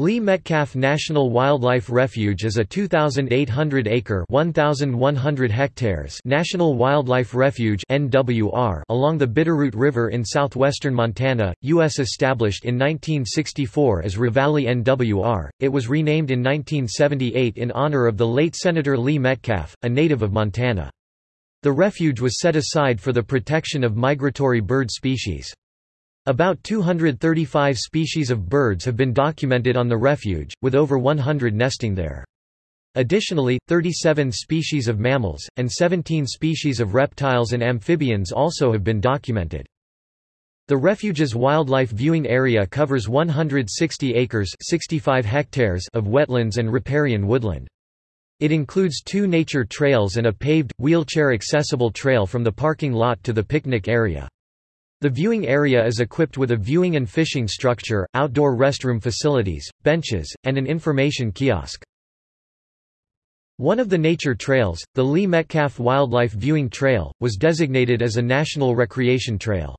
Lee Metcalf National Wildlife Refuge is a 2,800-acre (1,100 hectares) national wildlife refuge (NWR) along the Bitterroot River in southwestern Montana, U.S. Established in 1964 as Ravalli NWR, it was renamed in 1978 in honor of the late Senator Lee Metcalf, a native of Montana. The refuge was set aside for the protection of migratory bird species. About 235 species of birds have been documented on the refuge, with over 100 nesting there. Additionally, 37 species of mammals, and 17 species of reptiles and amphibians also have been documented. The refuge's wildlife viewing area covers 160 acres 65 hectares of wetlands and riparian woodland. It includes two nature trails and a paved, wheelchair-accessible trail from the parking lot to the picnic area. The viewing area is equipped with a viewing and fishing structure, outdoor restroom facilities, benches, and an information kiosk. One of the nature trails, the Lee Metcalf Wildlife Viewing Trail, was designated as a National Recreation Trail.